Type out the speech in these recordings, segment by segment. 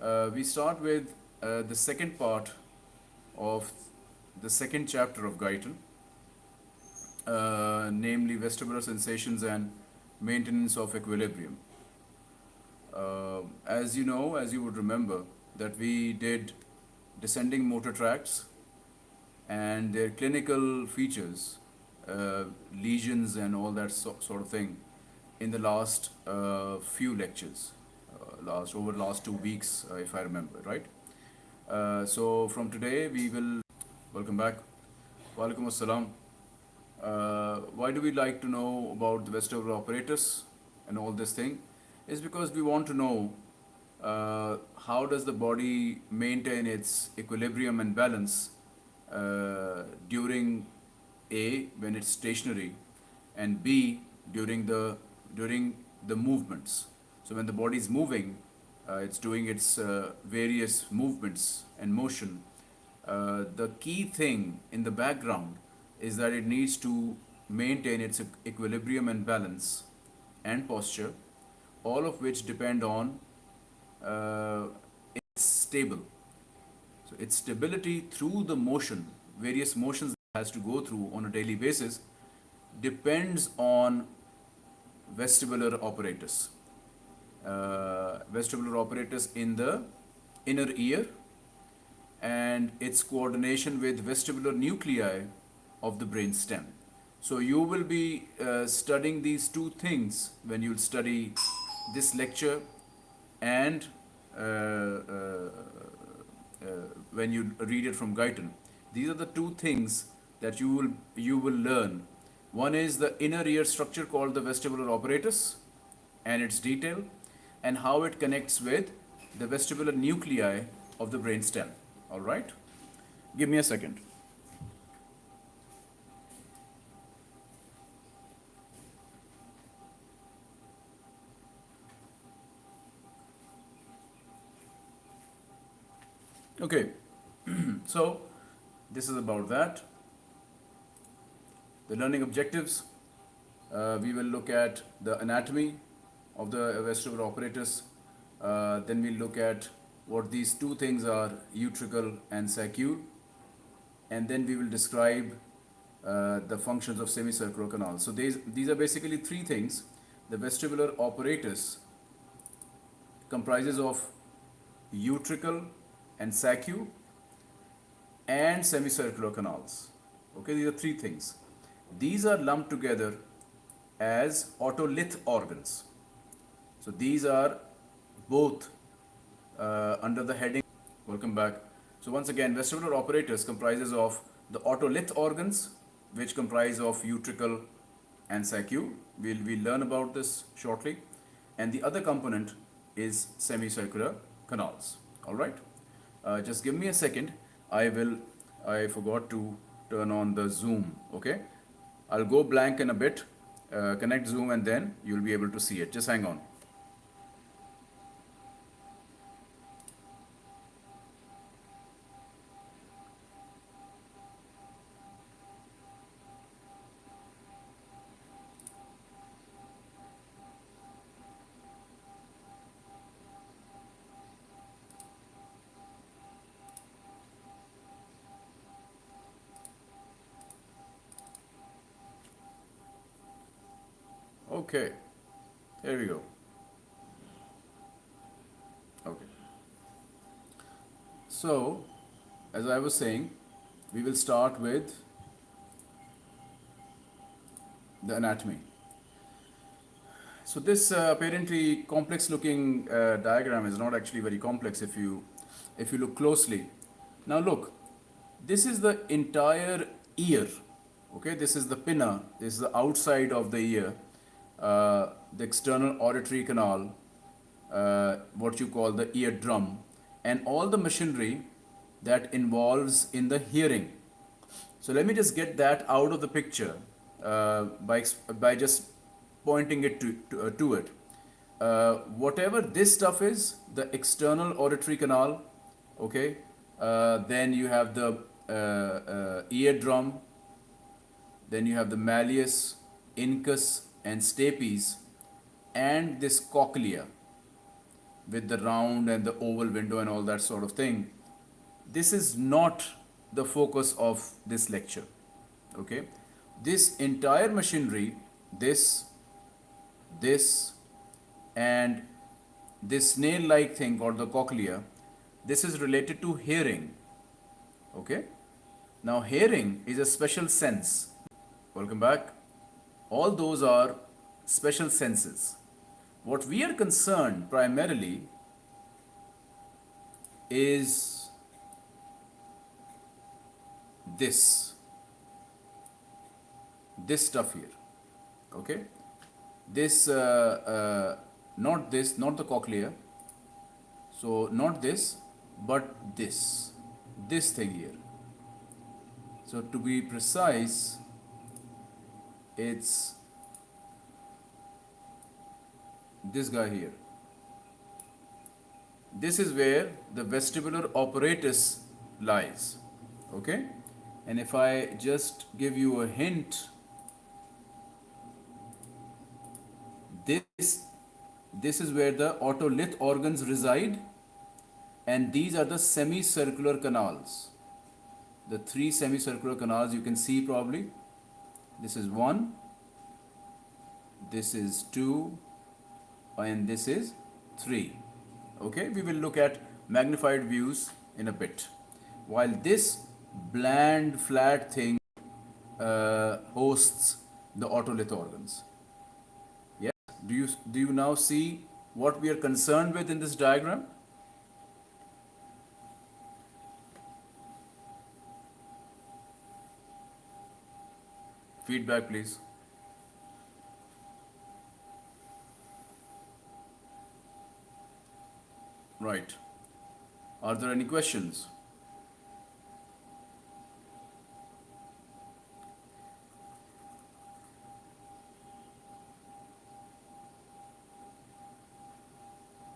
uh, we start with uh, the second part of the second chapter of Guyton, uh, namely vestibular sensations and maintenance of equilibrium. Uh, as you know, as you would remember, that we did descending motor tracts and their clinical features, uh, lesions and all that so, sort of thing in the last uh, few lectures, last over the last two weeks, uh, if I remember, right? Uh, so from today we will, welcome back, Walaikum Assalam. Uh, why do we like to know about the vestibular apparatus and all this thing? Is because we want to know uh, how does the body maintain its equilibrium and balance uh, during A when it's stationary and B during the during the movements. So when the body is moving, uh, it's doing its uh, various movements and motion. Uh, the key thing in the background is that it needs to maintain its equilibrium and balance and posture, all of which depend on uh, it's stable. So its stability through the motion, various motions it has to go through on a daily basis, depends on vestibular apparatus. Uh, vestibular apparatus in the inner ear and its coordination with vestibular nuclei of the brain stem. So you will be uh, studying these two things when you'll study this lecture and uh, uh, uh, when you read it from Guyton. These are the two things that you will you will learn. One is the inner ear structure called the vestibular apparatus and its detail and how it connects with the vestibular nuclei of the brain stem. All right? Give me a second. Okay, so this is about that. The learning objectives, uh, we will look at the anatomy of the vestibular apparatus. Uh, then we'll look at what these two things are, utricle and saccule. And then we will describe uh, the functions of semicircular canal. So these, these are basically three things. The vestibular apparatus comprises of utricle and saccule and semicircular canals. Okay, these are three things. These are lumped together as otolith organs. So these are both uh, under the heading. Welcome back. So once again, vestibular apparatus comprises of the otolith organs, which comprise of utricle and saccule. We'll, we'll learn about this shortly. And the other component is semicircular canals. All right. Uh, just give me a second. I will. I forgot to turn on the zoom. Okay. I'll go blank in a bit. Uh, connect zoom and then you'll be able to see it. Just hang on. Okay, here we go. Okay. So, as I was saying, we will start with the anatomy. So this uh, apparently complex looking uh, diagram is not actually very complex if you if you look closely. Now look, this is the entire ear. Okay, this is the pinna. This is the outside of the ear uh, the external auditory canal, uh, what you call the eardrum, and all the machinery that involves in the hearing. So let me just get that out of the picture uh, by, by just pointing it to, to, uh, to it. Uh, whatever this stuff is, the external auditory canal, okay, then you have the eardrum, then you have the malleus, incus, and stapes and this cochlea. with the round and the oval window and all that sort of thing. This is not the focus of this lecture. Okay, this entire machinery, this, this, and this snail-like thing called the cochlea, this is related to hearing. Okay, now hearing is a special sense. Welcome back. All those are special senses. What we are concerned primarily is this this stuff here okay this uh, uh, not this not the cochlea so not this but this this thing here so to be precise it's this guy here. This is where the vestibular apparatus lies okay? And if I just give you a hint this this is where the otolith organs reside and these are the semicircular canals. The three semicircular canals you can see probably this is one. This is two. And this is three. Okay we will look at magnified views in a bit. While this bland flat thing uh, hosts the otolith organs. Yes? Do you do you now see what we are concerned with in this diagram feedback please. Right. Are there any questions?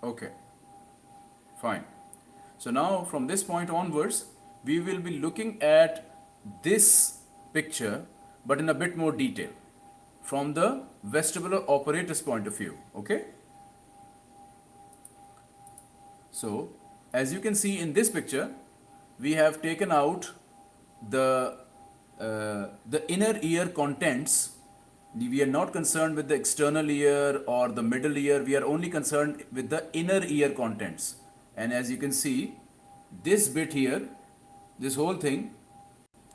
Okay, fine. So now from this point onwards, we will be looking at this picture, but in a bit more detail from the vestibular apparatus point of view. Okay. So as you can see in this picture, we have taken out the uh, the inner ear contents we are not concerned with the external ear or the middle ear we are only concerned with the inner ear contents and as you can see this bit here this whole thing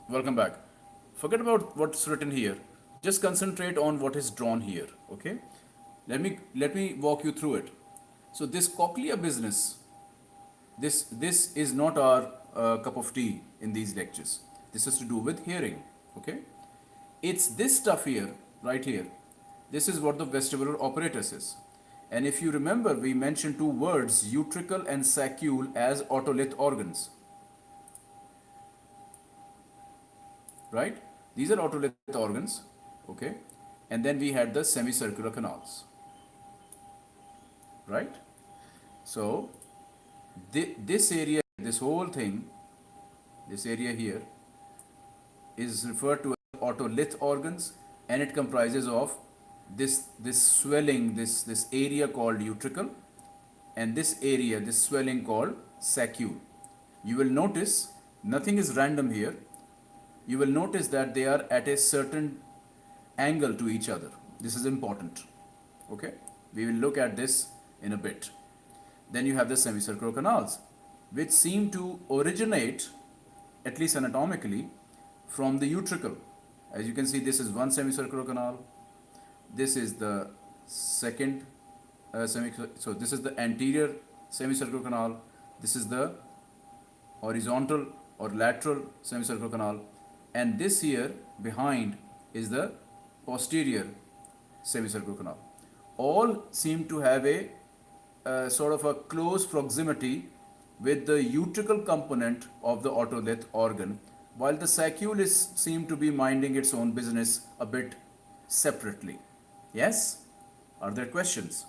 welcome back forget about what's written here just concentrate on what is drawn here okay let me let me walk you through it so this cochlea business this this is not our uh, cup of tea in these lectures this is to do with hearing okay it's this stuff here right here. This is what the vestibular apparatus is. And if you remember, we mentioned two words, utricle and saccule as otolith organs. Right? These are otolith organs. Okay? And then we had the semicircular canals. Right? So, th this area, this whole thing, this area here, is referred to as otolith organs and it comprises of this this swelling this this area called utricle and this area this swelling called saccule you will notice nothing is random here you will notice that they are at a certain angle to each other. This is important. Okay? We will look at this in a bit. Then you have the semicircular canals which seem to originate at least anatomically from the utricle. As you can see this is one semicircular canal. This is the second uh, so this is the anterior semicircular canal. This is the horizontal or lateral semicircular canal and this here behind is the posterior semicircular canal all seem to have a sort of a close proximity with the utricle component of the otolith organ while the saccule is seem to be minding its own business a bit separately. Yes? Are there questions?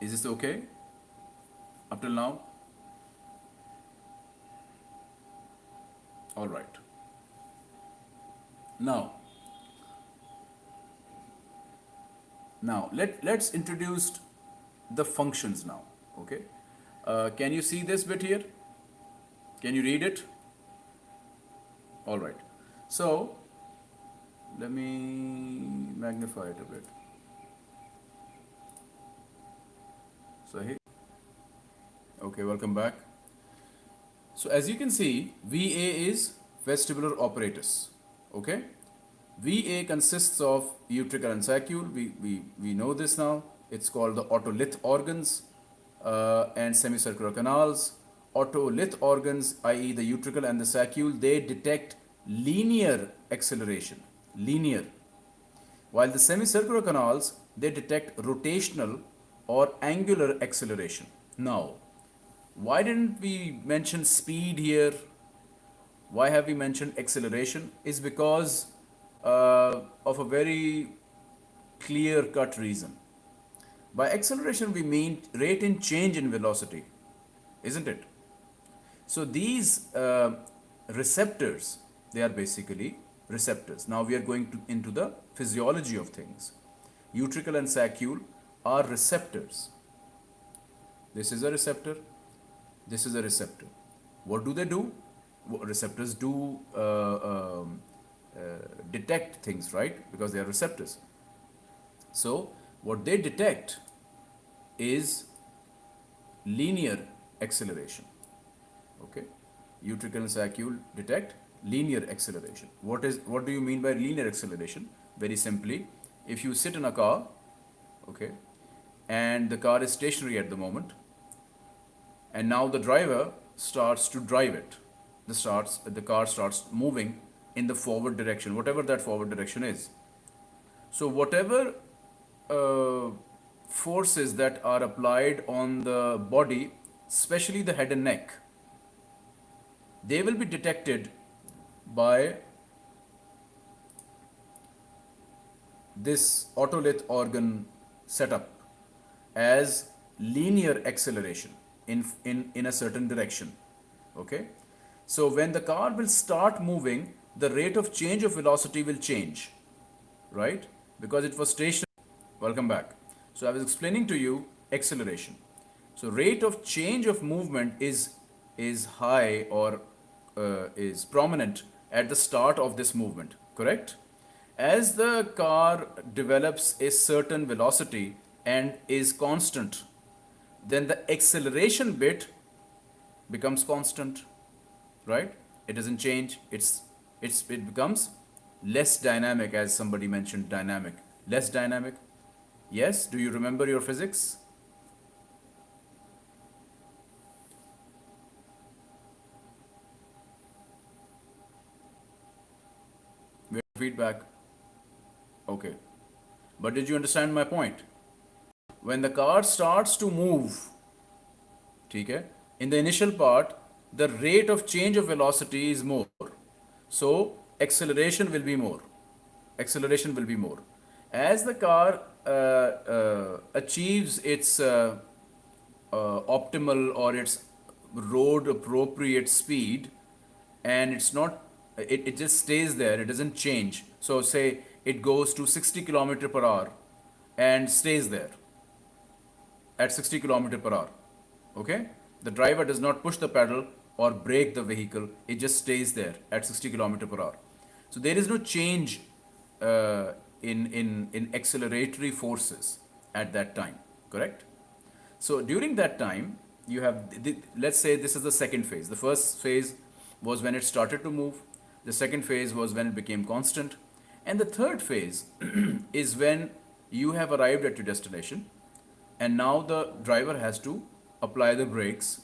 Is this okay? Up till now? All right. Now, Now, let, let's introduce the functions now, okay? Uh, can you see this bit here? Can you read it? All right. So, let me magnify it a bit. So here, okay, welcome back. So as you can see, VA is vestibular apparatus, okay? VA consists of utricle and saccule. We, we, we know this now. It's called the otolith organs uh, and semicircular canals. Otolith organs, i.e. the utricle and the saccule, they detect linear acceleration, linear. While the semicircular canals, they detect rotational or angular acceleration. Now, why didn't we mention speed here? Why have we mentioned acceleration? Is because uh, of a very clear cut reason. By acceleration, we mean rate in change in velocity, isn't it? So these uh, receptors, they are basically receptors. Now we are going to, into the physiology of things. Utricle and saccule are receptors. This is a receptor. This is a receptor. What do they do? Receptors do uh, um, uh, detect things, right? Because they are receptors. So, what they detect is linear acceleration. Okay, utricle and saccule detect linear acceleration. What is what do you mean by linear acceleration? Very simply, if you sit in a car, okay, and the car is stationary at the moment, and now the driver starts to drive it. The starts the car starts moving in the forward direction, whatever that forward direction is. So whatever uh, forces that are applied on the body, especially the head and neck, they will be detected by this otolith organ setup as linear acceleration in, in, in a certain direction. Okay? So when the car will start moving, the rate of change of velocity will change, right? Because it was stationary. Welcome back. So I was explaining to you acceleration. So rate of change of movement is, is high or uh, is prominent at the start of this movement, correct? As the car develops a certain velocity and is constant, then the acceleration bit becomes constant, right? It doesn't change. It's it's, it becomes less dynamic as somebody mentioned dynamic. Less dynamic. Yes, do you remember your physics? Feedback. Okay. But did you understand my point? When the car starts to move, okay, in the initial part, the rate of change of velocity is more. So acceleration will be more. Acceleration will be more. As the car uh, uh, achieves its uh, uh, optimal or its road appropriate speed and it's not, it, it just stays there, it doesn't change. So say it goes to 60 kilometer per hour and stays there at 60 kilometer per hour. Okay? The driver does not push the pedal or brake the vehicle, it just stays there at 60 km per hour. So there is no change uh, in, in, in acceleratory forces at that time, correct? So during that time, you have, the, let's say this is the second phase. The first phase was when it started to move. The second phase was when it became constant. And the third phase is when you have arrived at your destination and now the driver has to apply the brakes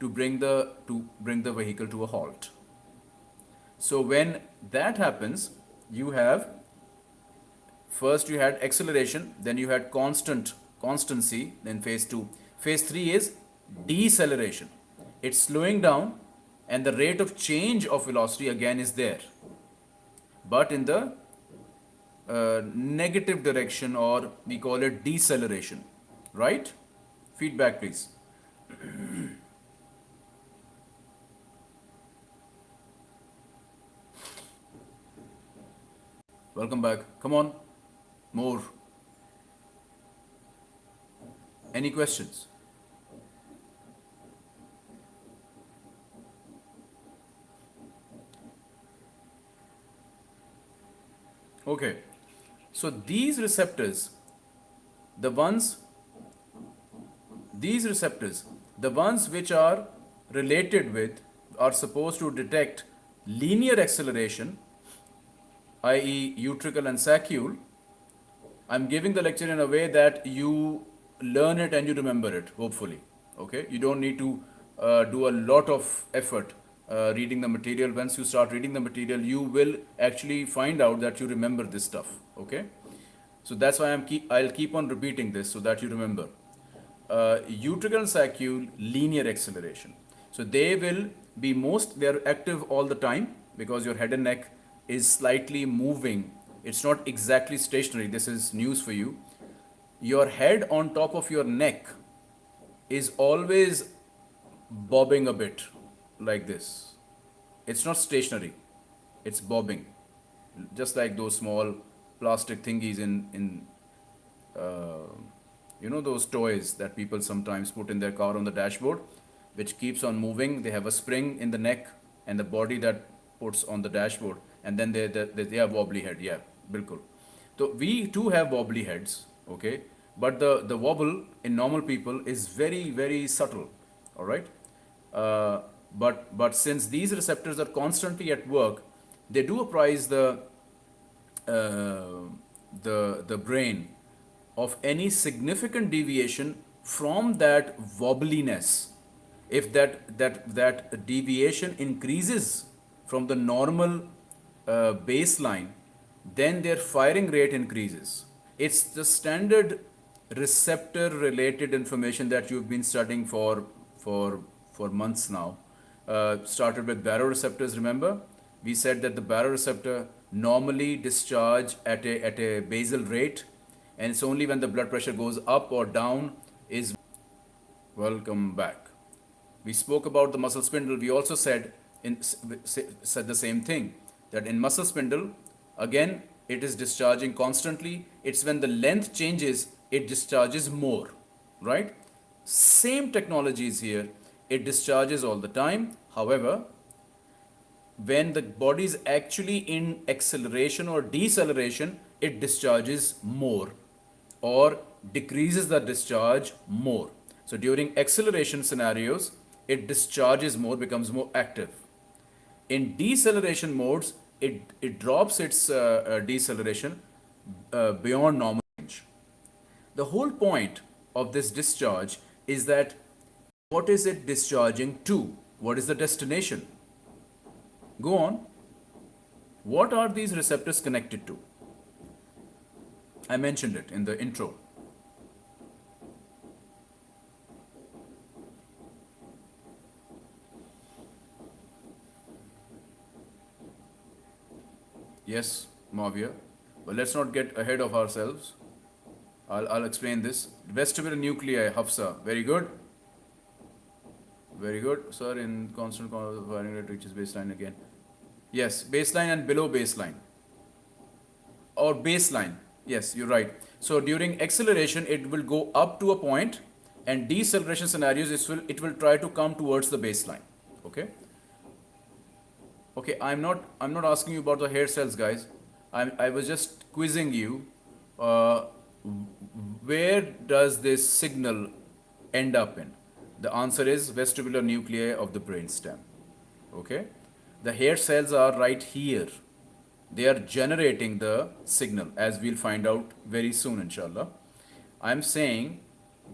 to bring the to bring the vehicle to a halt. So when that happens, you have first you had acceleration, then you had constant constancy, then phase 2. Phase 3 is deceleration. It's slowing down and the rate of change of velocity again is there. But in the uh, negative direction or we call it deceleration, right? Feedback please. Welcome back. Come on. More. Any questions? Okay, so these receptors, the ones, these receptors, the ones which are related with, are supposed to detect linear acceleration, i.e., utricle and saccule. I'm giving the lecture in a way that you learn it and you remember it, hopefully. Okay, you don't need to uh, do a lot of effort uh, reading the material. Once you start reading the material, you will actually find out that you remember this stuff. Okay, so that's why I'm keep I'll keep on repeating this so that you remember. Uh, utricle saccule linear acceleration. So they will be most they are active all the time because your head and neck is slightly moving. It's not exactly stationary. This is news for you. Your head on top of your neck is always bobbing a bit like this. It's not stationary, it's bobbing, just like those small plastic thingies in in uh, you know those toys that people sometimes put in their car on the dashboard, which keeps on moving. They have a spring in the neck and the body that puts on the dashboard, and then they they, they have wobbly head. Yeah, bilkul. So we too have wobbly heads, okay, but the the wobble in normal people is very very subtle. All right. Uh, but, but since these receptors are constantly at work, they do apprise the, uh, the, the brain of any significant deviation from that wobbliness. If that, that, that deviation increases from the normal uh, baseline, then their firing rate increases. It's the standard receptor related information that you've been studying for, for, for months now uh, started with baroreceptors, remember? We said that the baroreceptor normally discharge at a, at a basal rate and it's only when the blood pressure goes up or down is welcome back. We spoke about the muscle spindle. We also said in, said the same thing that in muscle spindle again it is discharging constantly. It's when the length changes it discharges more, right? Same technology is here it discharges all the time. However, when the body is actually in acceleration or deceleration, it discharges more or decreases the discharge more. So during acceleration scenarios, it discharges more, becomes more active. In deceleration modes, it, it drops its uh, uh, deceleration uh, beyond normal range. The whole point of this discharge is that what is it discharging to? What is the destination? Go on. What are these receptors connected to? I mentioned it in the intro. Yes, Mavia. But let's not get ahead of ourselves. I'll, I'll explain this. Vestibular nuclei, Hafsa. Very good. Very good, sir. In constant firing rate reaches baseline again. Yes, baseline and below baseline. Or baseline. Yes, you're right. So during acceleration, it will go up to a point, and deceleration scenarios, it will it will try to come towards the baseline. Okay. Okay, I'm not I'm not asking you about the hair cells, guys. I'm I was just quizzing you. Uh, where does this signal end up in? The answer is vestibular nuclei of the brainstem. Okay? The hair cells are right here. They are generating the signal as we'll find out very soon inshallah. I'm saying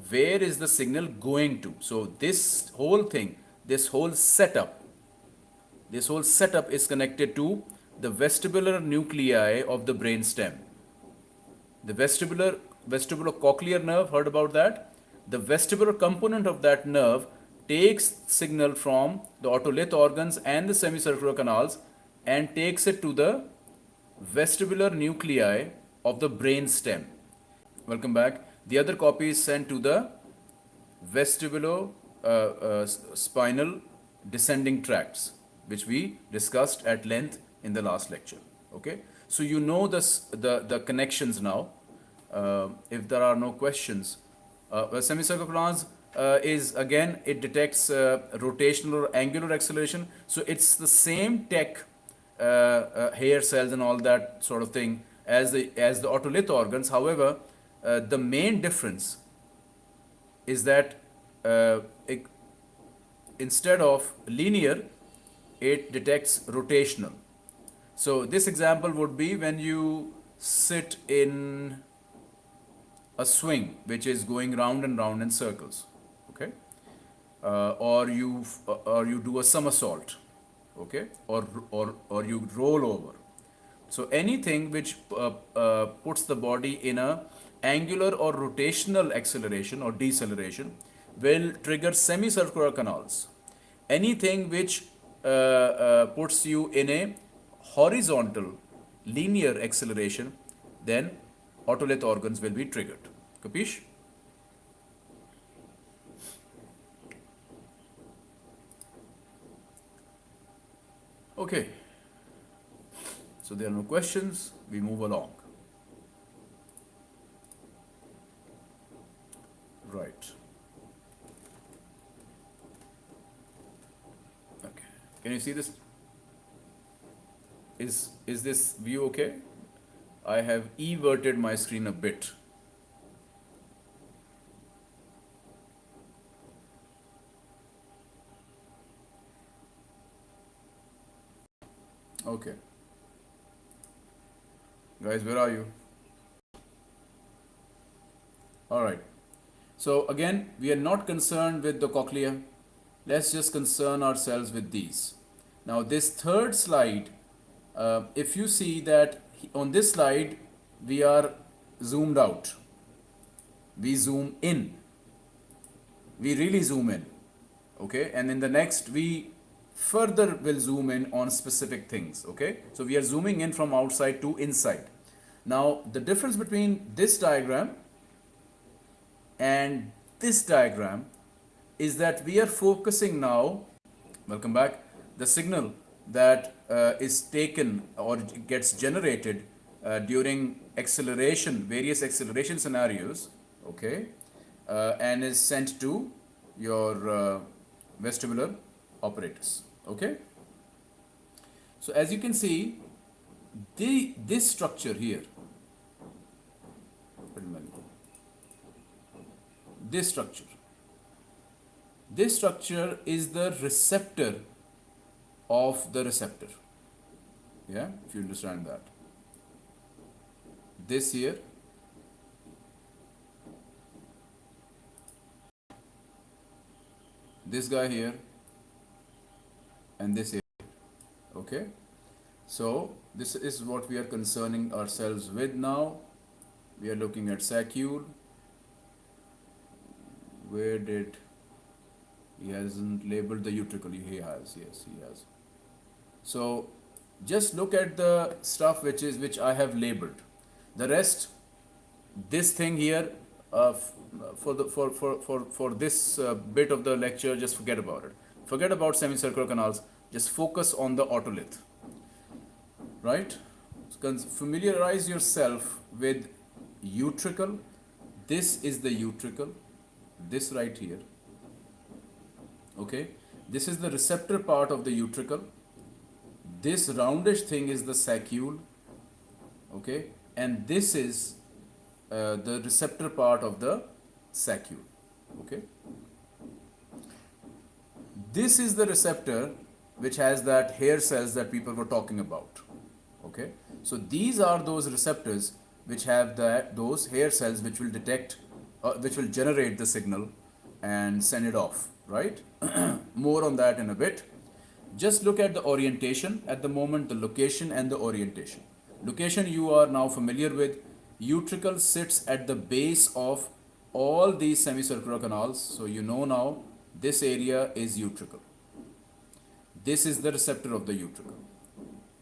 where is the signal going to? So this whole thing, this whole setup, this whole setup is connected to the vestibular nuclei of the brainstem. The vestibular vestibulocochlear nerve, heard about that? the vestibular component of that nerve takes signal from the otolith organs and the semicircular canals and takes it to the vestibular nuclei of the brain stem. Welcome back. The other copy is sent to the vestibulo uh, uh, spinal descending tracts, which we discussed at length in the last lecture. Okay, so you know this, the the connections now. Uh, if there are no questions, Uh, well, semicircular canals uh, is again it detects uh, rotational or angular acceleration. So it's the same tech, uh, uh, hair cells and all that sort of thing as the as the otolith organs. However, uh, the main difference is that uh, it, instead of linear, it detects rotational. So this example would be when you sit in a swing which is going round and round in circles okay uh, or you or you do a somersault okay? Or or or you roll over. So anything which uh, uh, puts the body in a angular or rotational acceleration or deceleration will trigger semicircular canals. Anything which uh, uh, puts you in a horizontal linear acceleration then otolith organs will be triggered. Capish okay. So there are no questions. We move along. Right. Okay. Can you see this? Is is this view okay? I have everted my screen a bit Okay. Guys, where are you? Alright. So again, we are not concerned with the cochlea. Let's just concern ourselves with these. Now this third slide, uh, if you see that on this slide, we are zoomed out. We zoom in. We really zoom in. Okay. And in the next, we further will zoom in on specific things okay? So we are zooming in from outside to inside. Now the difference between this diagram and this diagram is that we are focusing now welcome back the signal that uh, is taken or gets generated uh, during acceleration various acceleration scenarios okay? Uh, and is sent to your uh, vestibular apparatus okay? So as you can see the this structure here this structure. This structure is the receptor of the receptor. Yeah? If you understand that. This here. This guy here and this area okay. So this is what we are concerning ourselves with now. We are looking at saccule where did he hasn't labeled the utricle. He has yes he has. So just look at the stuff which is which i have labeled. The rest this thing here uh, for the for for for for this uh, bit of the lecture just forget about it forget about semicircular canals. Just focus on the otolith right? Familiarize yourself with utricle. This is the utricle. This right here. Okay? This is the receptor part of the utricle. This roundish thing is the saccule okay? And this is uh, the receptor part of the saccule okay this is the receptor which has that hair cells that people were talking about okay? So these are those receptors which have that those hair cells which will detect uh, which will generate the signal and send it off right? More on that in a bit. Just look at the orientation. At the moment the location and the orientation. Location you are now familiar with. Utricle sits at the base of all these semicircular canals. So you know now this area is utricle. This is the receptor of the utricle.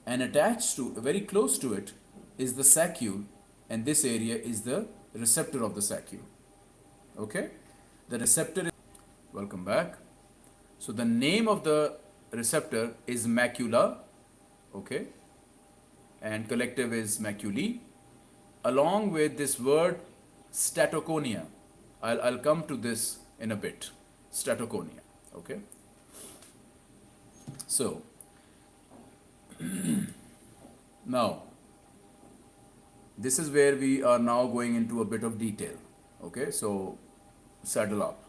And attached to very close to it is the saccule and this area is the receptor of the saccule okay? The receptor is welcome back. So the name of the receptor is macula okay? And collective is maculae along with this word statoconia. I'll, I'll come to this in a bit. Statoconia, okay? So, now, this is where we are now going into a bit of detail, okay? So, saddle up.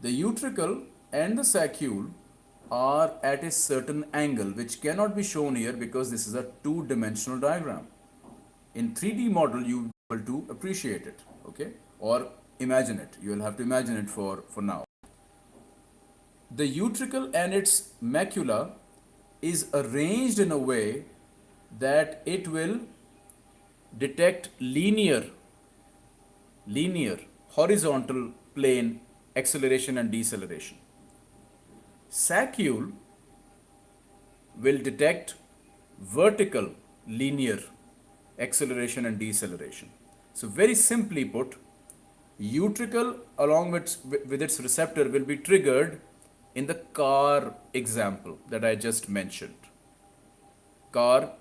The utricle and the saccule are at a certain angle which cannot be shown here because this is a two-dimensional diagram. In 3D model you will to appreciate it, okay? Or imagine it. You will have to imagine it for, for now. The utricle and its macula is arranged in a way that it will detect linear linear horizontal plane acceleration and deceleration. Saccule will detect vertical linear acceleration and deceleration. So very simply put, utricle along with, with its receptor will be triggered in the car example that I just mentioned. Car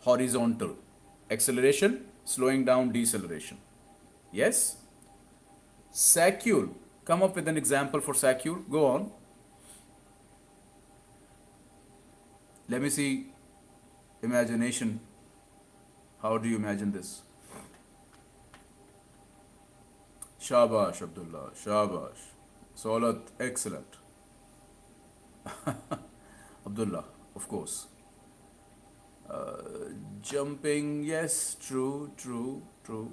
horizontal acceleration, slowing down deceleration. Yes? Saccule, come up with an example for saccule. Go on. Let me see imagination. How do you imagine this? Shabash, Abdullah. Shabash. Solat, excellent. Abdullah, of course. Uh, jumping, yes, true, true, true.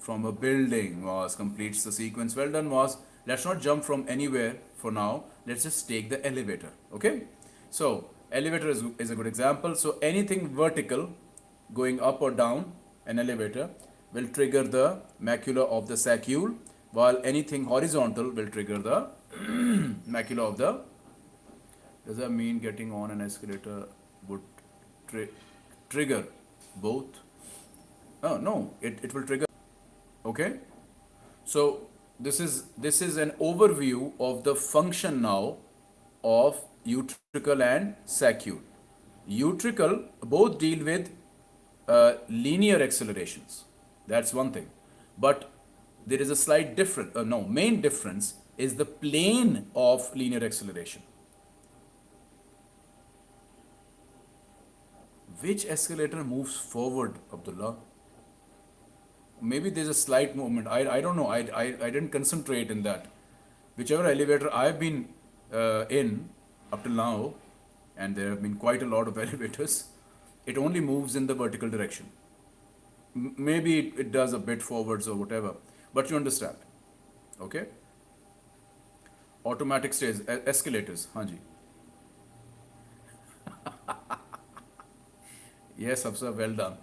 From a building was completes the sequence. Well done, was. Let's not jump from anywhere for now. Let's just take the elevator. Okay. So elevator is, is a good example. So anything vertical going up or down an elevator will trigger the macula of the saccule while anything horizontal will trigger the macula of the does that mean getting on an escalator would tri trigger both? Oh no it, it will trigger okay? So this is this is an overview of the function now of utricle and saccule. Utricle both deal with uh, linear accelerations. That's one thing. But there is a slight difference uh, no main difference is the plane of linear acceleration which escalator moves forward, Abdullah? Maybe there's a slight movement. I, I don't know. I, I, I didn't concentrate in that. Whichever elevator I've been uh, in up till now, and there have been quite a lot of elevators, it only moves in the vertical direction. M maybe it, it does a bit forwards or whatever, but you understand. Okay? Automatic stairs, escalators, Hanji. Yes, Afsar, well done.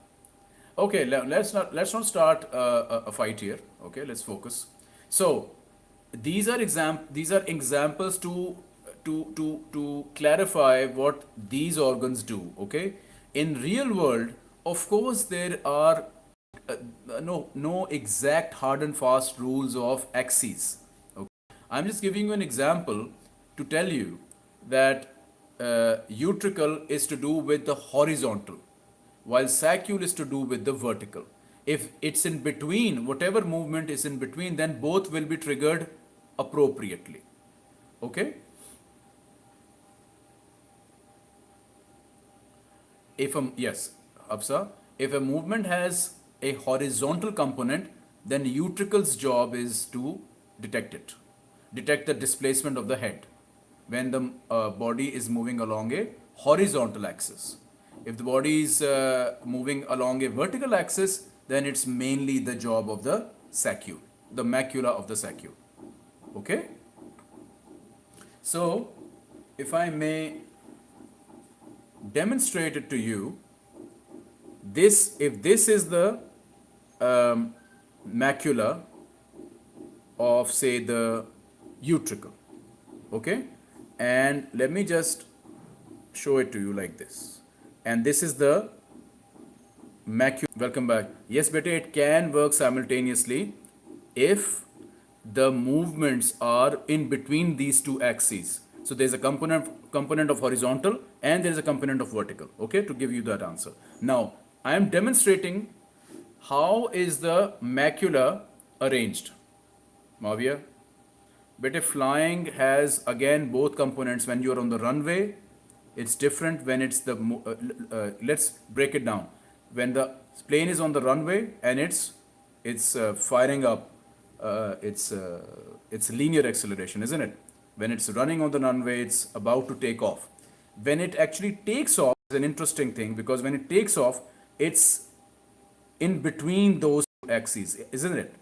Okay, let's not let's not start uh, a fight here. Okay, let's focus. So these are exam these are examples to to to to clarify what these organs do. Okay, in real world, of course, there are no no exact hard and fast rules of axes. Okay, I'm just giving you an example to tell you that uh, utricle is to do with the horizontal while saccule is to do with the vertical. If it's in between, whatever movement is in between, then both will be triggered appropriately. Okay? If a, yes, Absa, if a movement has a horizontal component, then utricle's job is to detect it, detect the displacement of the head when the uh, body is moving along a horizontal axis. If the body is uh, moving along a vertical axis, then it's mainly the job of the saccule, the macula of the saccule. Okay? So, if I may demonstrate it to you, this, if this is the um, macula of say the utricle, okay? And let me just show it to you like this and this is the macula. Welcome back. Yes, beta, it can work simultaneously if the movements are in between these two axes. So there's a component component of horizontal and there's a component of vertical. Okay, to give you that answer. Now I am demonstrating how is the macula arranged. Mavia? But if flying has again both components when you're on the runway, it's different when it's the, uh, uh, let's break it down. When the plane is on the runway and it's, it's uh, firing up, uh, it's, uh, it's linear acceleration, isn't it? When it's running on the runway, it's about to take off. When it actually takes off, is an interesting thing because when it takes off, it's in between those two axes, isn't it?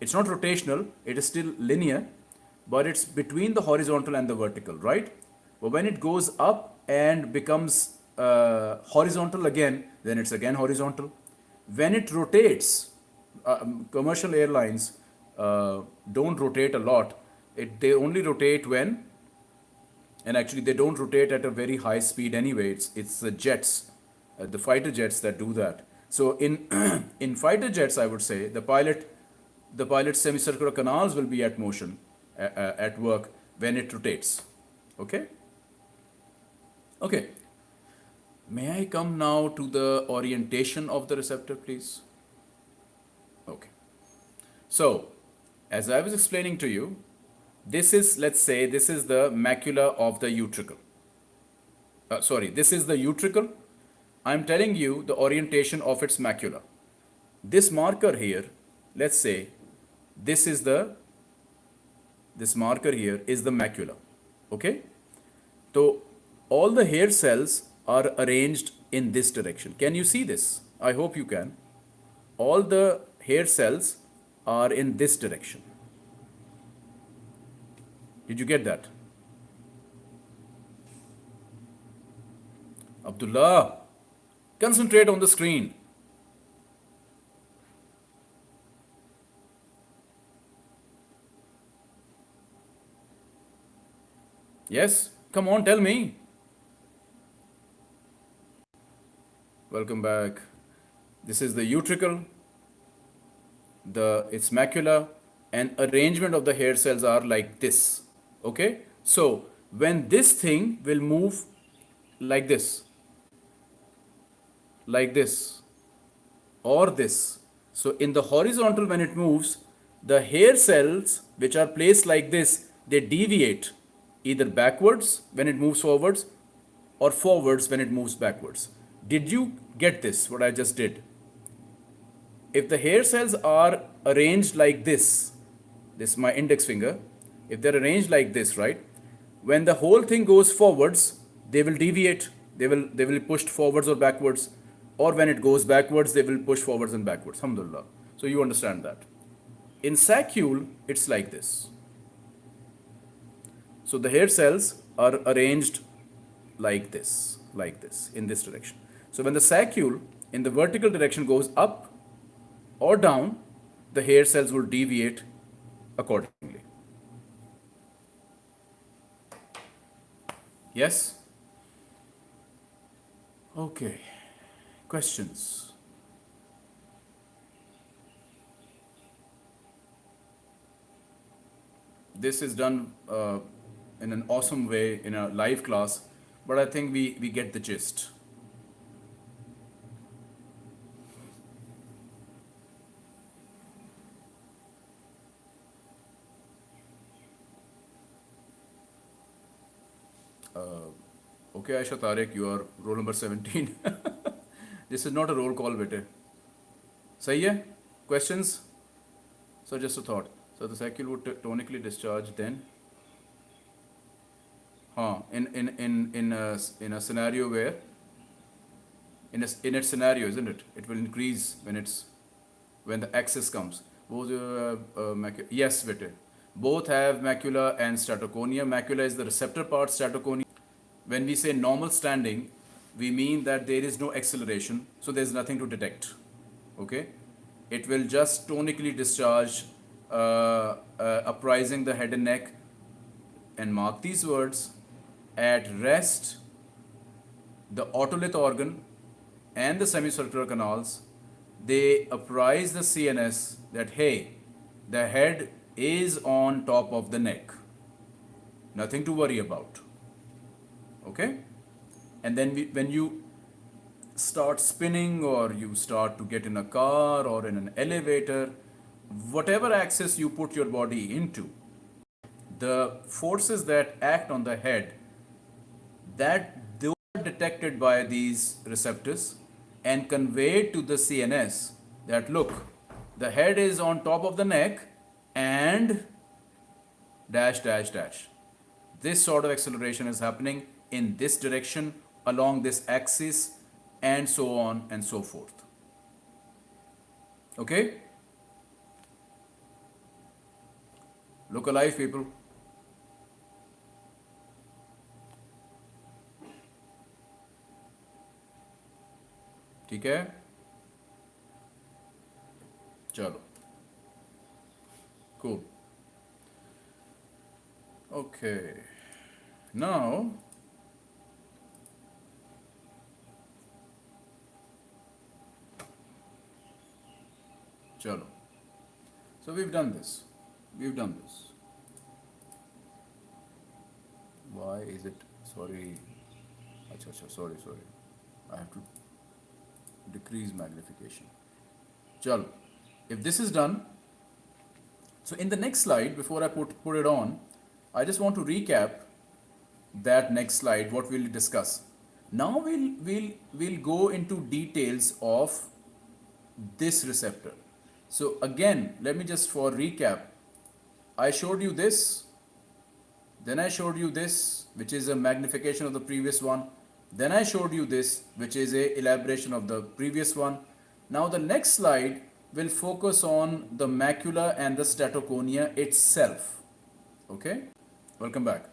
It's not rotational, it is still linear, but it's between the horizontal and the vertical, right? But when it goes up and becomes uh, horizontal again, then it's again horizontal. When it rotates, uh, commercial airlines uh, don't rotate a lot. It, they only rotate when, and actually they don't rotate at a very high speed anyway. It's, it's the jets, uh, the fighter jets that do that. So in, in fighter jets, I would say, the pilot, the pilot's semicircular canals will be at motion, uh, uh, at work when it rotates. Okay? Okay. May I come now to the orientation of the receptor, please? Okay. So, as I was explaining to you, this is, let's say, this is the macula of the utricle. Uh, sorry, this is the utricle. I'm telling you the orientation of its macula. This marker here, let's say, this is the, this marker here is the macula. Okay? So, all the hair cells are arranged in this direction. Can you see this? I hope you can. All the hair cells are in this direction. Did you get that? Abdullah, concentrate on the screen. Yes, come on, tell me. Welcome back. This is the utricle, the its macula, and arrangement of the hair cells are like this. Okay, so when this thing will move like this, like this, or this. So in the horizontal, when it moves, the hair cells which are placed like this, they deviate either backwards when it moves forwards or forwards when it moves backwards. Did you get this, what I just did? If the hair cells are arranged like this, this is my index finger, if they're arranged like this, right, when the whole thing goes forwards, they will deviate, they will, they will be pushed forwards or backwards, or when it goes backwards, they will push forwards and backwards, alhamdulillah. So you understand that. In saccule, it's like this. So the hair cells are arranged like this, like this, in this direction. So when the saccule in the vertical direction goes up or down, the hair cells will deviate accordingly. Yes? Okay. Questions? This is done uh, in an awesome way in a live class, but I think we, we get the gist. Uh, okay, Aisha Tariq, you are roll number 17. this is not a roll call, bete. Sahi hai? Questions? So just a thought. So the saccule would tonically discharge then. Huh. In, in, in, in, a, in a scenario where, in, a, in its scenario, isn't it? It will increase when it's, when the axis comes. Both, uh, uh, yes, bete. Both have macula and statoconia. Macula is the receptor part, statoconia. When we say normal standing, we mean that there is no acceleration, so there's nothing to detect. Okay? It will just tonically discharge, uh, uh, uprising the head and neck, and mark these words at rest, the otolith organ and the semicircular canals, they apprise the CNS that, hey, the head is on top of the neck. Nothing to worry about. Okay? And then we, when you start spinning or you start to get in a car or in an elevator, whatever axis you put your body into, the forces that act on the head, that they are detected by these receptors and conveyed to the CNS that look, the head is on top of the neck and dash dash dash. This sort of acceleration is happening in this direction along this axis and so on and so forth. Okay? Look alive, people. ठीक है चलो cool okay now chalo so we've done this we've done this why is it sorry acha acha sorry sorry i have to decrease magnification. Chalo. If this is done, so in the next slide, before I put, put it on, I just want to recap that next slide, what we'll discuss. Now we'll, we'll, we'll go into details of this receptor. So again, let me just for recap, I showed you this, then I showed you this, which is a magnification of the previous one. Then I showed you this, which is a elaboration of the previous one. Now the next slide will focus on the macula and the statoconia itself. Okay, welcome back.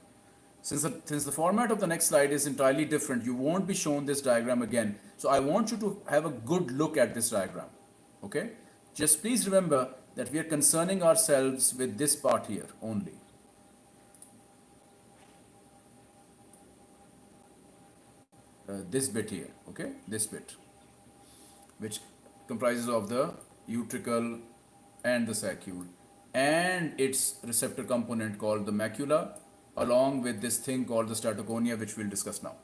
Since the, since the format of the next slide is entirely different, you won't be shown this diagram again. So I want you to have a good look at this diagram. Okay, just please remember that we are concerning ourselves with this part here only. uh, this bit here, okay, this bit, which comprises of the utricle and the saccule and its receptor component called the macula along with this thing called the statoconia which we'll discuss now.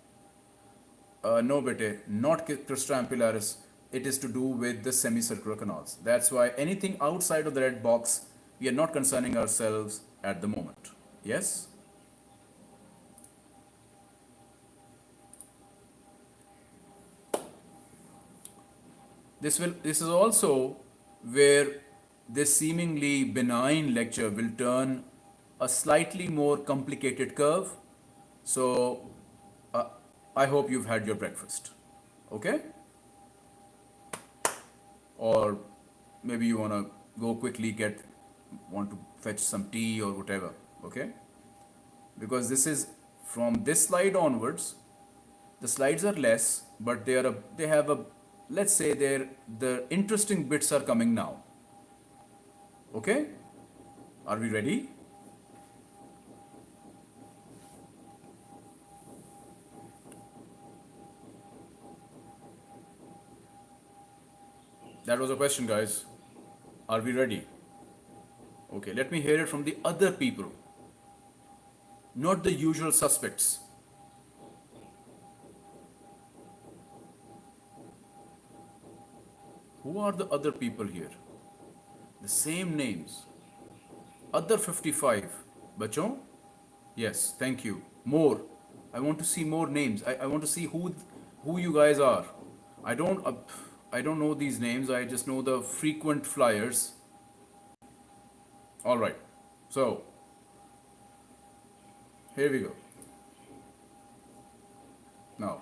Uh, no bete, not crista ampullaris, it is to do with the semicircular canals. That's why anything outside of the red box, we are not concerning ourselves at the moment. Yes? This will this is also where this seemingly benign lecture will turn a slightly more complicated curve. So uh, I hope you've had your breakfast. Okay? Or maybe you want to go quickly get want to fetch some tea or whatever. Okay? Because this is from this slide onwards, the slides are less, but they are a, they have a let's say there the interesting bits are coming now. Okay? Are we ready? That was a question, guys. Are we ready? Okay, let me hear it from the other people, not the usual suspects. Who are the other people here? The same names. Other 55. Bachon? Yes, thank you. More. I want to see more names. I, I want to see who who you guys are. I don't uh, I don't know these names. I just know the frequent flyers. All right. So here we go. Now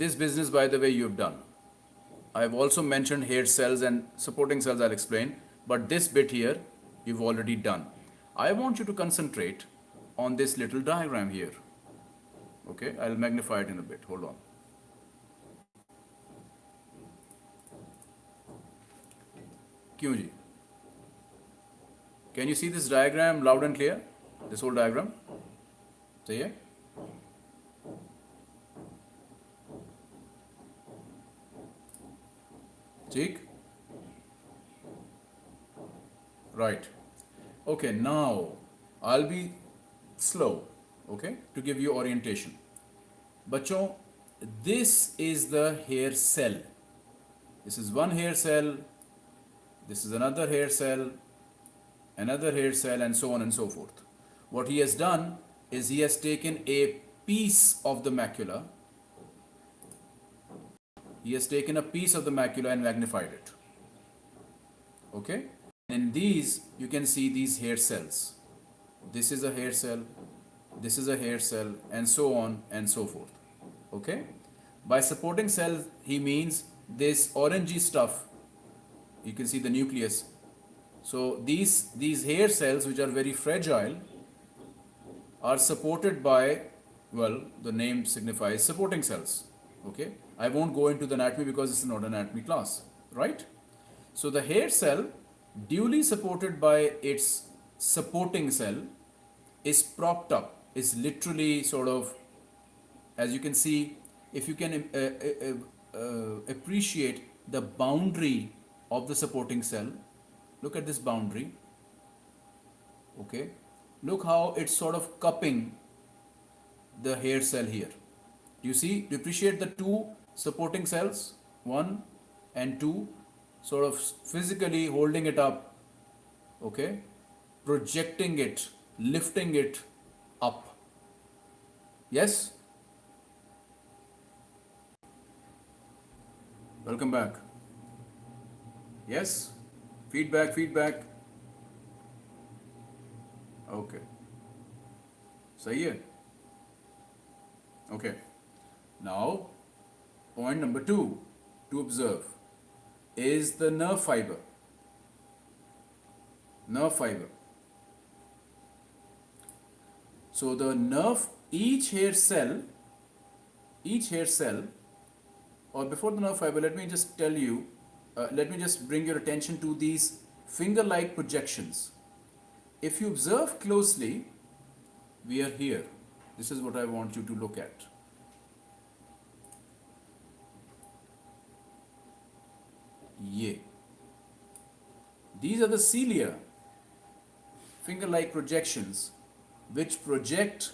this business, by the way, you've done. I've also mentioned hair cells and supporting cells, I'll explain. But this bit here, you've already done. I want you to concentrate on this little diagram here. Okay, I'll magnify it in a bit. Hold on. Can you see this diagram loud and clear? This whole diagram? Say Cheek? Right. Okay, now I'll be slow, okay, to give you orientation. Bachon, this is the hair cell, This is one hair cell, this is another hair cell, another hair cell, and so on and so forth. What he has done is he has taken a piece of the macula, he has taken a piece of the macula and magnified it. Okay? In these, you can see these hair cells. This is a hair cell, this is a hair cell, and so on and so forth. Okay? By supporting cell, he means this orangey stuff. You can see the nucleus. So these these hair cells, which are very fragile, are supported by well, the name signifies supporting cells. Okay, I won't go into the anatomy because it's not an anatomy class, right? So the hair cell, duly supported by its supporting cell, is propped up. Is literally sort of, as you can see, if you can uh, uh, uh, appreciate the boundary of the supporting cell, look at this boundary. Okay, look how it's sort of cupping the hair cell here. You see? You appreciate the two supporting cells? One and two, sort of physically holding it up. Okay? Projecting it, lifting it up. Yes? Welcome back. Yes? Feedback, feedback. Okay. सही है Okay. Now, point number two to observe is the nerve fiber. Nerve fiber. So the nerve, each hair cell, each hair cell, or before the nerve fiber, let me just tell you, uh, let me just bring your attention to these finger-like projections. If you observe closely, we are here. This is what I want you to look at. Yeah. These are the cilia, finger-like projections, which project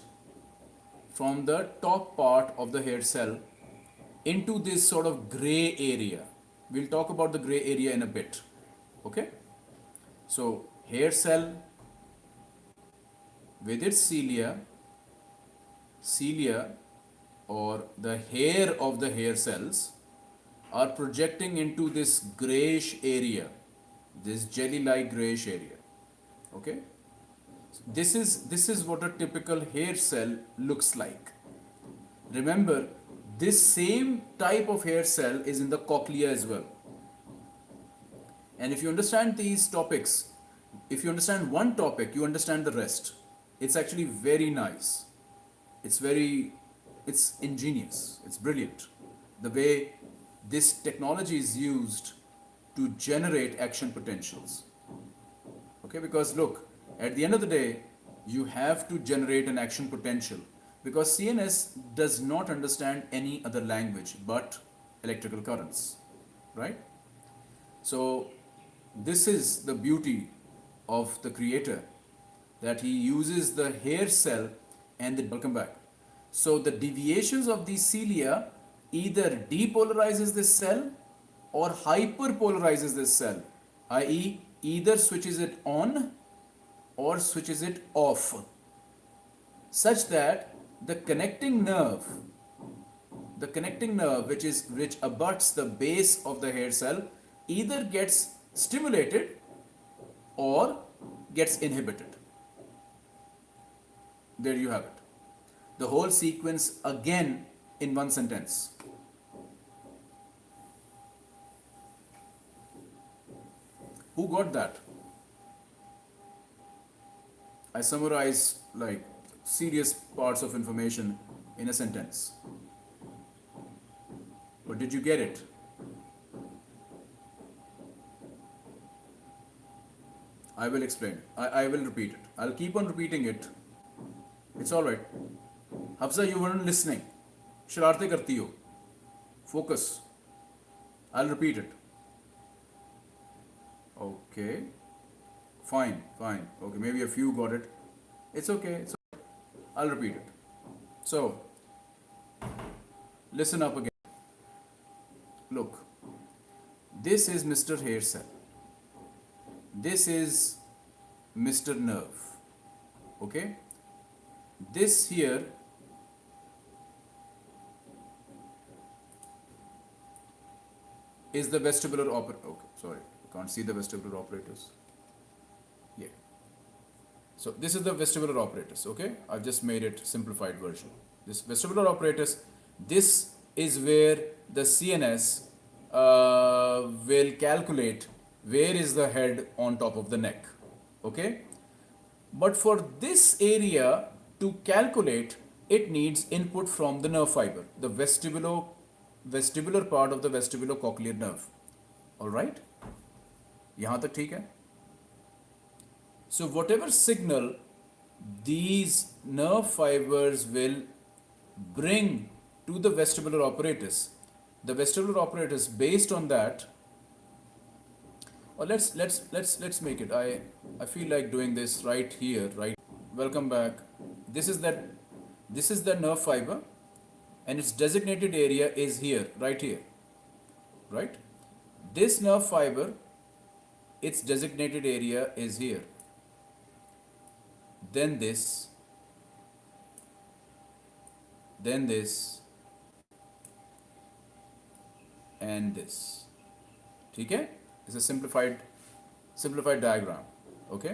from the top part of the hair cell into this sort of gray area. We'll talk about the gray area in a bit. Okay? So, hair cell with its cilia, cilia or the hair of the hair cells are projecting into this grayish area, this jelly-like grayish area. Okay? This is, this is what a typical hair cell looks like. Remember, this same type of hair cell is in the cochlea as well. And if you understand these topics, if you understand one topic, you understand the rest. It's actually very nice. It's very, it's ingenious. It's brilliant. The way this technology is used to generate action potentials. Okay, because look, at the end of the day, you have to generate an action potential because CNS does not understand any other language but electrical currents, right? So, this is the beauty of the creator that he uses the hair cell and the welcome back. So, the deviations of these cilia either depolarizes this cell or hyperpolarizes this cell, i.e. either switches it on or switches it off, such that the connecting nerve, the connecting nerve which is which abuts the base of the hair cell, either gets stimulated or gets inhibited. There you have it. The whole sequence again in one sentence. Who got that? I summarize like serious parts of information in a sentence. But did you get it? I will explain. I, I will repeat it. I'll keep on repeating it. It's alright. Hafsa, you weren't listening. शरारतें करती हो. Focus. I'll repeat it. Okay. Fine, fine. Okay, maybe a few got it. It's okay. It's okay. I'll repeat it. So, listen up again. Look, this is Mr. hair cell. This is Mr. nerve. Okay? This here is the vestibular apparatus. Okay, sorry, can't see the vestibular apparatus. So this is the vestibular apparatus, okay? I've just made it simplified version. This vestibular apparatus, this is where the CNS uh, will calculate where is the head on top of the neck, okay? But for this area to calculate, it needs input from the nerve fiber, the vestibulo, vestibular part of the vestibulocochlear nerve, all right? यहाँ तक ठीक है so whatever signal these nerve fibers will bring to the vestibular apparatus, the vestibular apparatus based on that or let's let's let's let's make it. I i feel like doing this right here right? Welcome back. This is that this is the nerve fiber and its designated area is here right here right? This nerve fiber its designated area is here then this then this and this ठीक है is a simplified simplified diagram okay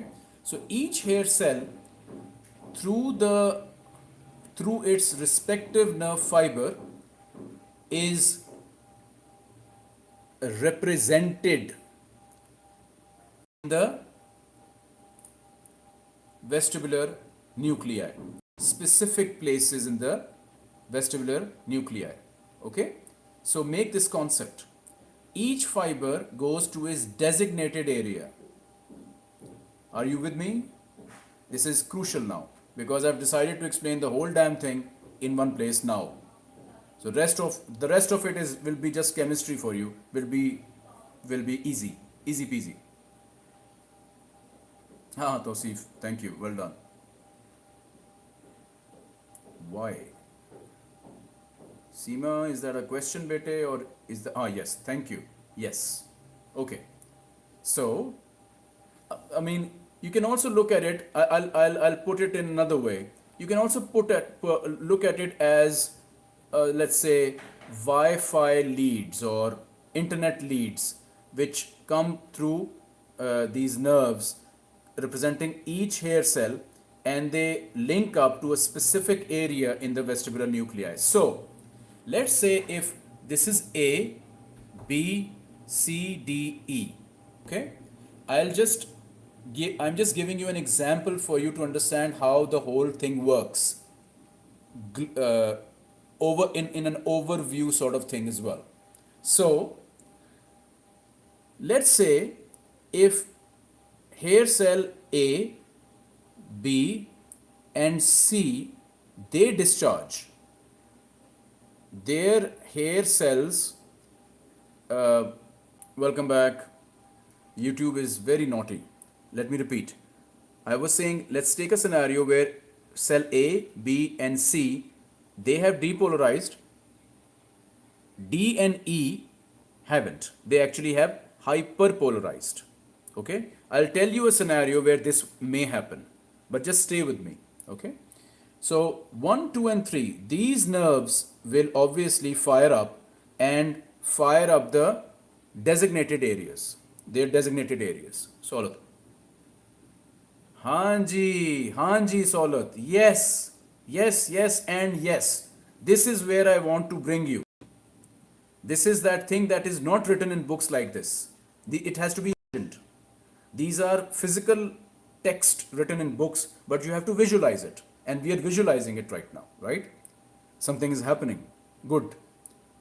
so each hair cell through the through its respective nerve fiber is represented in the vestibular nuclei specific places in the vestibular nuclei okay so make this concept each fiber goes to its designated area. Are you with me? This is crucial now because I've decided to explain the whole damn thing in one place now. So rest of the rest of it is will be just chemistry for you. Will be will be easy, easy peasy. Ah, Tosif, thank you. Well done. Why? Seema, is that a question, bete, or is the ah yes? Thank you. Yes. Okay. So, I mean, you can also look at it. I'll I'll I'll put it in another way. You can also put at look at it as, uh, let's say, Wi-Fi leads or internet leads, which come through uh, these nerves, representing each hair cell, and they link up to a specific area in the vestibular nuclei. So, let's say if this is A, B, C, D, E. Okay, I'll just give, I'm just giving you an example for you to understand how the whole thing works. Uh, over in, in an overview sort of thing as well. So, let's say if hair cell A, B, and C they discharge. Their hair cells uh, welcome back. Youtube is very naughty. Let me repeat. I was saying let's take a scenario where cell a b and c they have depolarized. D and e haven't. They actually have hyperpolarized. Okay i'll tell you a scenario where this may happen but just stay with me okay? So 1 2 and 3 these nerves will obviously fire up and fire up the designated areas their designated areas. Solat hanji hanji solat yes yes yes and yes. This is where i want to bring you. This is that thing that is not written in books like this. The, it has to be these are physical text written in books but you have to visualize it. And we are visualizing it right now right? Something is happening. Good.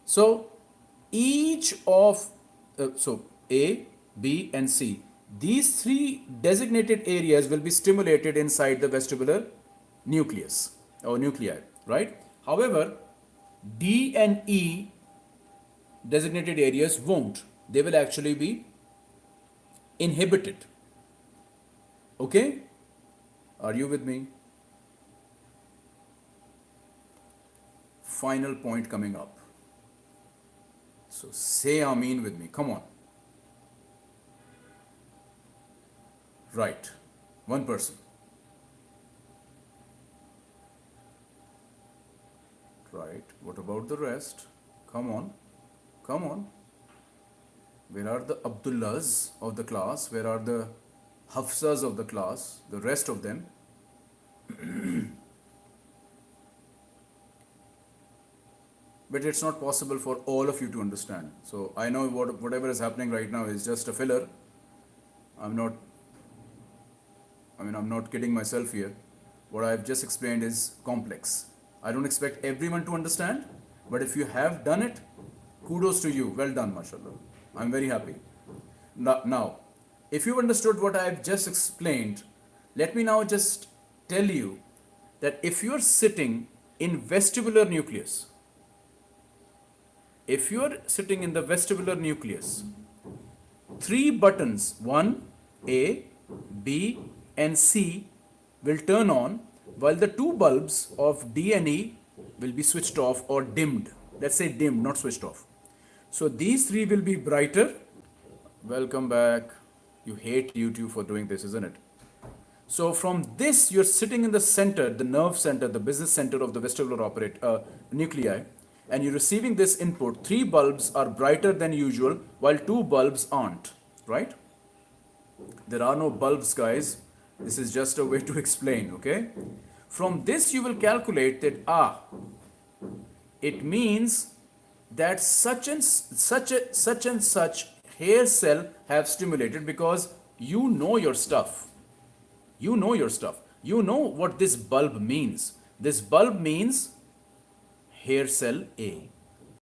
So each of uh, so a b and c these three designated areas will be stimulated inside the vestibular nucleus or nuclei right? However d and e designated areas won't. They will actually be Inhibited. Okay? Are you with me? Final point coming up. So say Amin with me. Come on. Right. One person. Right. What about the rest? Come on. Come on. Where are the Abdullahs of the class? Where are the Hafsas of the class? The rest of them? but it's not possible for all of you to understand. So I know what, whatever is happening right now is just a filler. I'm not, I mean, I'm not kidding myself here. What I've just explained is complex. I don't expect everyone to understand, but if you have done it, kudos to you. Well done, mashallah. I'm very happy. Now, if you've understood what I've just explained, let me now just tell you that if you're sitting in vestibular nucleus, if you're sitting in the vestibular nucleus, three buttons, 1, A, B, and C, will turn on while the two bulbs of D and E will be switched off or dimmed. Let's say dimmed, not switched off. So these three will be brighter. Welcome back. You hate YouTube for doing this, isn't it? So from this, you're sitting in the center, the nerve center, the business center of the vestibular operate, uh, nuclei and you're receiving this input, three bulbs are brighter than usual while two bulbs aren't, right? There are no bulbs, guys. This is just a way to explain, okay? From this, you will calculate that, ah, it means that such and such a, such and such hair cell have stimulated because you know your stuff. You know your stuff. You know what this bulb means. This bulb means hair cell A.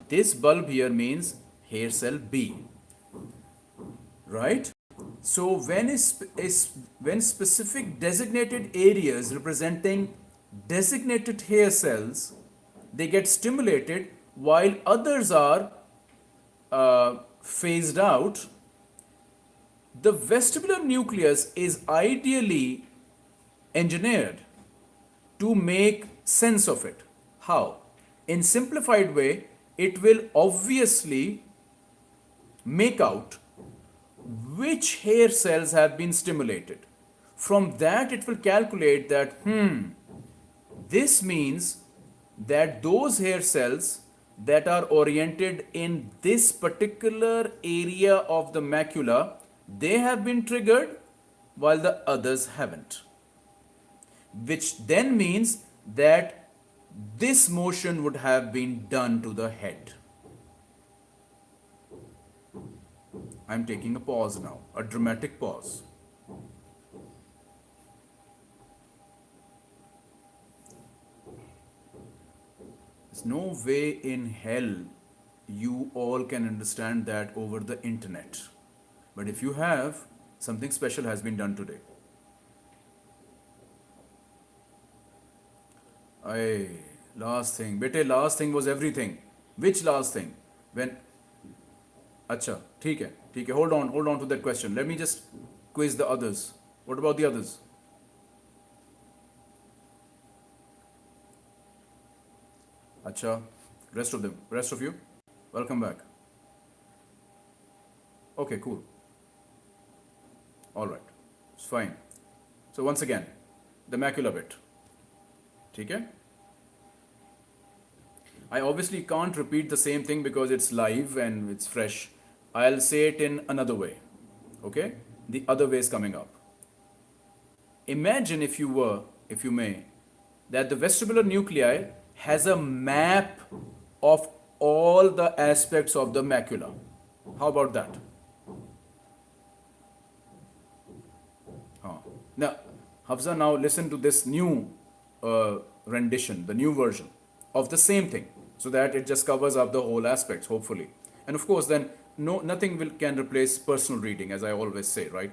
This bulb here means hair cell B. Right? So when is, is when specific designated areas representing designated hair cells, they get stimulated while others are uh, phased out, the vestibular nucleus is ideally engineered to make sense of it. How? in simplified way, it will obviously make out which hair cells have been stimulated. From that, it will calculate that, hmm, this means that those hair cells that are oriented in this particular area of the macula, they have been triggered while the others haven't. Which then means that this motion would have been done to the head. I'm taking a pause now, a dramatic pause. no way in hell you all can understand that over the internet. But if you have, something special has been done today. Aye, last thing. Bete, last thing was everything. Which last thing? When? Acha, theek hai, theek hai. Hold on, hold on to that question. Let me just quiz the others. What about the others? Acha, rest of them, rest of you, welcome back. Okay, cool. All right, it's fine. So once again, the macula bit. Okay? I obviously can't repeat the same thing because it's live and it's fresh. I'll say it in another way. Okay? The other way is coming up. Imagine if you were, if you may, that the vestibular nuclei has a map of all the aspects of the macula. How about that? Huh. Now, Hafza, now listen to this new uh, rendition, the new version of the same thing so that it just covers up the whole aspects, hopefully. And of course, then no, nothing will, can replace personal reading, as I always say, right?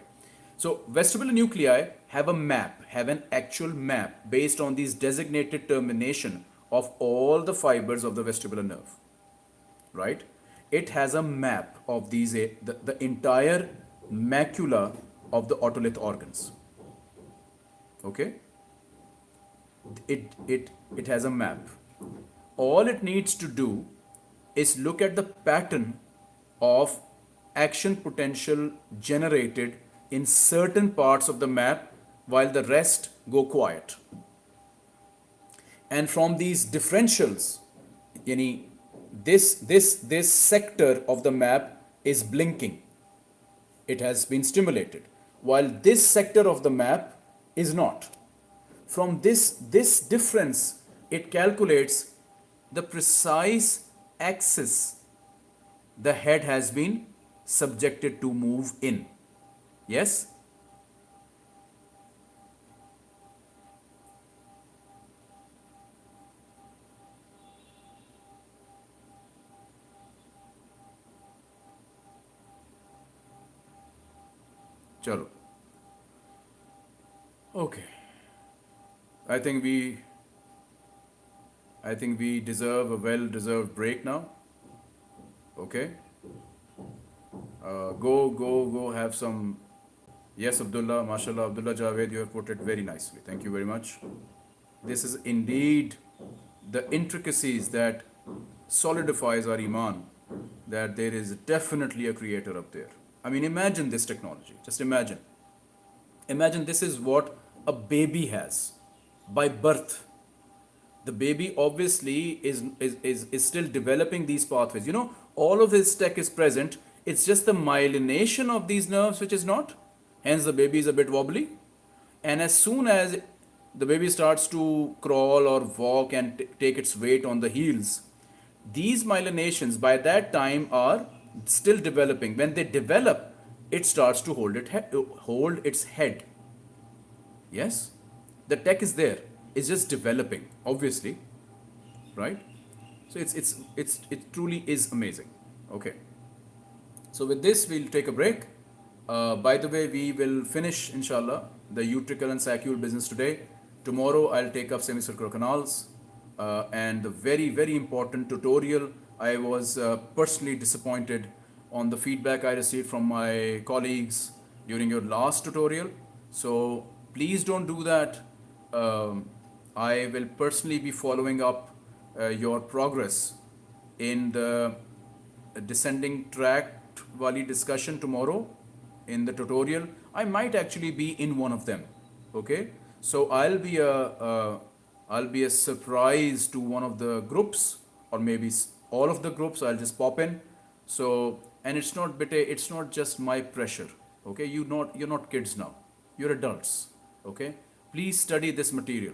So vestibular nuclei have a map, have an actual map based on these designated termination of all the fibers of the vestibular nerve, right? It has a map of these, eh, the, the entire macula of the otolith organs, okay? it, it, it has a map. All it needs to do is look at the pattern of action potential generated in certain parts of the map while the rest go quiet. And from these differentials, yani this this this sector of the map is blinking. It has been stimulated, while this sector of the map is not. From this this difference, it calculates the precise axis the head has been subjected to move in. Yes? Chalo. Okay. I think we I think we deserve a well deserved break now. Okay? Uh, go, go, go have some. Yes, Abdullah, mashallah, Abdullah Javed, you have put it very nicely. Thank you very much. This is indeed the intricacies that solidifies our iman that there is definitely a creator up there. I mean, imagine this technology. Just imagine. Imagine this is what a baby has by birth. The baby obviously is, is, is, is still developing these pathways. You know, all of this tech is present. It's just the myelination of these nerves which is not. Hence, the baby is a bit wobbly. And as soon as the baby starts to crawl or walk and take its weight on the heels, these myelinations by that time are still developing. When they develop, it starts to hold it hold its head. Yes, the tech is there. It's just developing, obviously, right? So it's it's it's it truly is amazing. Okay. So with this, we'll take a break. Uh, by the way, we will finish, inshallah, the utricle and saccule business today. Tomorrow, I'll take up semicircular canals uh, and the very, very important tutorial. I was uh, personally disappointed on the feedback I received from my colleagues during your last tutorial. So please don't do that. Um, I will personally be following up uh, your progress in the descending tract wali discussion tomorrow in the tutorial. I might actually be in one of them. Okay, so I'll be a uh, I'll be a surprise to one of the groups or maybe all of the groups. I'll just pop in. So and it's not bit it's not just my pressure. Okay, you not you're not kids now. You're adults. Okay, please study this material.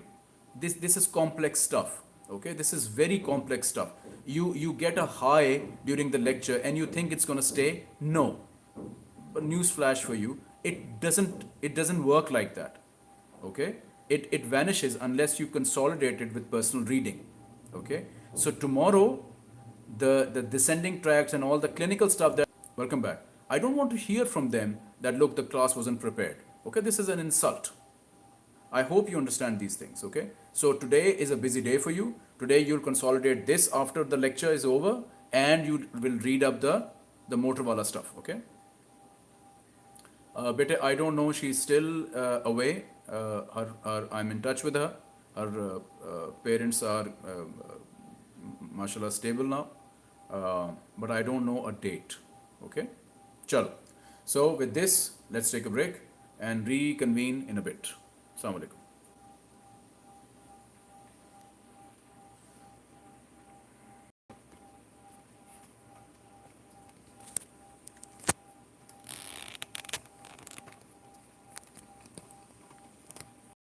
This this is complex stuff. Okay, this is very complex stuff. You you get a high during the lecture and you think it's gonna stay. No, but news flash for you it doesn't it doesn't work like that okay it it vanishes unless you consolidate it with personal reading okay so tomorrow the the descending tracts and all the clinical stuff that welcome back i don't want to hear from them that look the class wasn't prepared okay this is an insult I hope you understand these things, okay? So today is a busy day for you. Today you'll consolidate this after the lecture is over and you will read up the, the Motorwala stuff, okay? Uh, I don't know, she's still uh, away. Uh, her, her, I'm in touch with her. Her uh, uh, parents are, uh, uh, mashallah, stable now. Uh, but I don't know a date, okay? Chalo. So with this, let's take a break and reconvene in a bit. Assalamu.